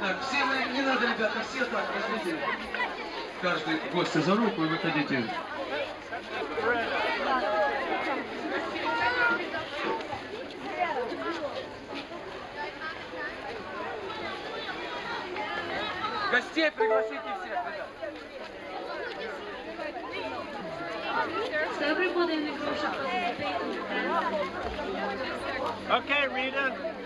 Так, все вы, не надо, ребята, все так, возьмите каждый гостя за руку и выходите. Гостей пригласите всех, ребят. So everybody in the group should participate in the. Okay, Rita.